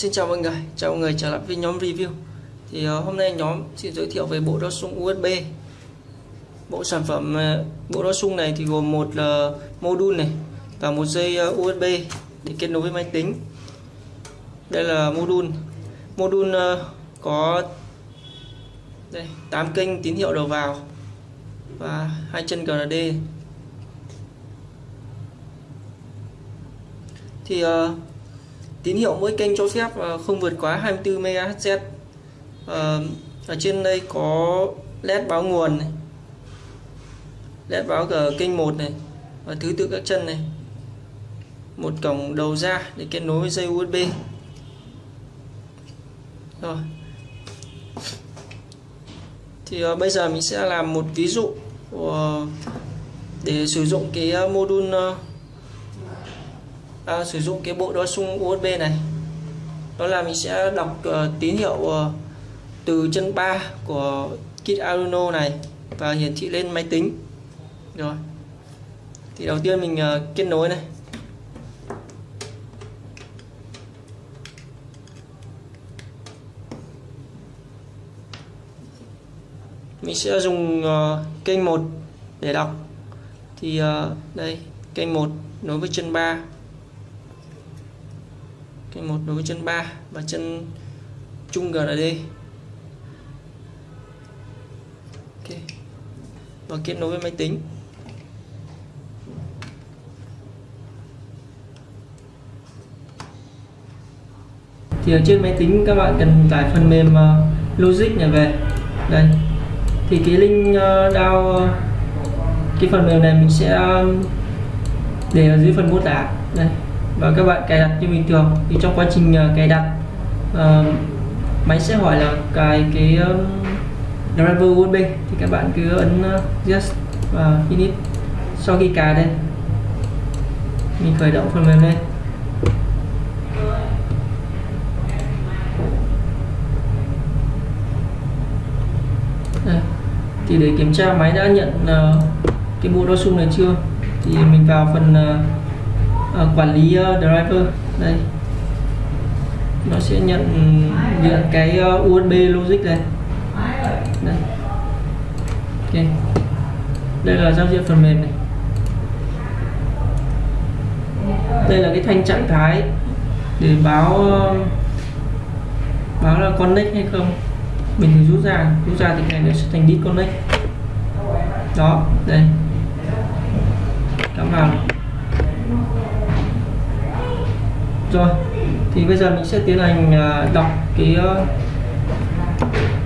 Xin chào mọi người, chào mọi người trở lại với nhóm review. Thì uh, hôm nay nhóm xin giới thiệu về bộ đo sung USB bộ sản phẩm uh, bộ đo sung này thì gồm một uh, module này và một dây uh, USB để kết nối với máy tính. Đây là module. Module uh, có đây 8 kênh tín hiệu đầu vào và hai chân GND thì uh, tín hiệu mỗi kênh cho phép ờ, không vượt quá 24 MHz ờ, ở trên đây có led báo nguồn này led báo ở kênh 1 này và thứ tự các chân này. Một cổng đầu ra để kết nối với dây USB rồi. Thì uh, bây giờ mình sẽ làm một ví dụ uh, để sử dụng cái uh, module uh, à, sử dụng cái bộ đo sung USB này. Đó là mình sẽ đọc uh, tín hiệu uh, từ chân 3 của kit Arduino này và hiển thị lên máy tính. Rồi. Thì đầu tiên mình uh, kết nối này. Mình sẽ dùng uh, kênh 1 để đọc. Thì uh, đây kênh 1 nối với chân 3 kênh một nối với chân 3 và chân trung GND ok. Và kết nối với máy tính. Thì ở trên máy tính các bạn cần tải phần mềm ờ, Logic này về. Đây. Thì cái link ờ, uh, download ờ, cái phần mềm này mình sẽ để ở dưới phần mô tả. Đây và các bạn cài đặt như bình thường. Thì trong quá trình ờ, cài đặt uh, máy sẽ hỏi là cài cái uh, driver USB. Thì các bạn cứ ấn uh, yes và finish sau khi cài đây. Mình khởi động phần mềm lên. Đây. thì để kiểm tra máy đã nhận uh, cái bộ đo sung này chưa? Thì mình vào phần uh, Ờ, quản lý uh, driver. Đây. Nó sẽ nhận ừ, nhận cái ờ, uh, USB logic này. Đây. Ok. Đây là giao diện phần mềm này. Đây là cái thanh trạng thái để báo uh, báo là connect hay không. Mình thì rút ra rút ra thì cái này nó sẽ thành disconnect đó đây. Cắm vào rồi thì bây giờ mình sẽ tiến hành à, đọc cái ờ,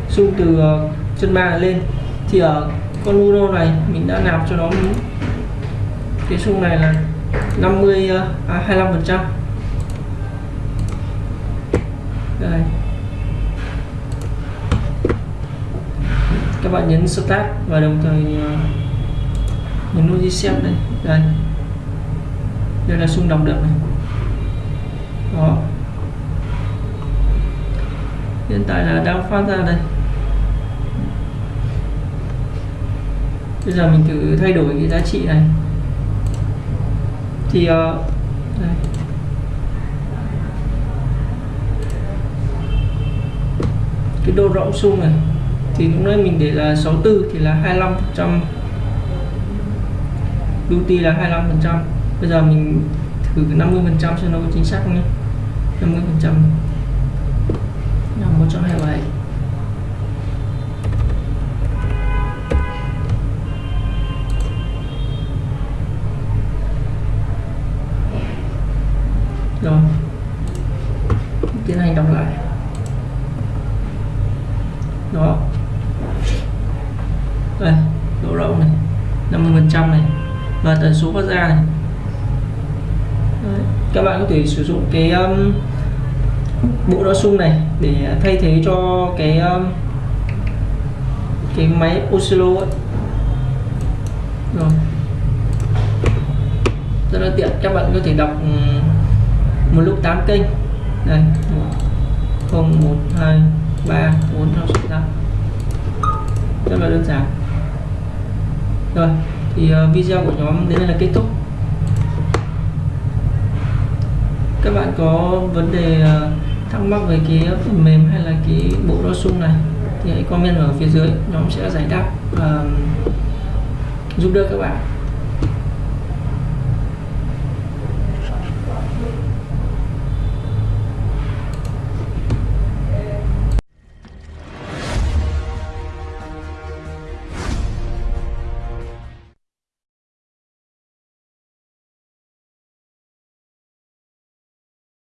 xung từ ờ, chân ba lên. Thì ở con Uno này mình đã nạp cho nó cái xung này là 50 ờ, à, 25 phần trăm. Đây. Các bạn nhấn start và đồng thời nhấn nút reset đây. Đây đây là xung đọc được này. Đó. Hiện tại là đang phát ra đây. Bây giờ mình thử thay đổi cái giá trị này. Thì uh, đây. cái độ rộng xung này thì lúc nãy mình để là 64 thì là 25 phần trăm. Duty là 25 phần trăm bây giờ mình thử 50 phần trăm cho nó có chính xác nhé. 50 phần trăm. Là 127 rồi. Tiến hành đọc lại. Đó. Đây, độ rộng này 50 phần trăm này, và tần số phát ra này các bạn có thể sử dụng cái um, bộ đo sung này để thay thế cho cái um, cái máy oscillo ấy. rồi. Rất là tiện các bạn có thể đọc ừ, một lúc 8 kênh. Đây 0 1 2 3 4 5 6 5 rất là đơn giản. Rồi thì ờ, video của nhóm đến đây là kết thúc. Các bạn có vấn đề ờ, thắc mắc về cái phần mềm hay là cái bộ đo sung này thì hãy comment ở phía dưới nhóm sẽ giải đáp và giúp đỡ các bạn.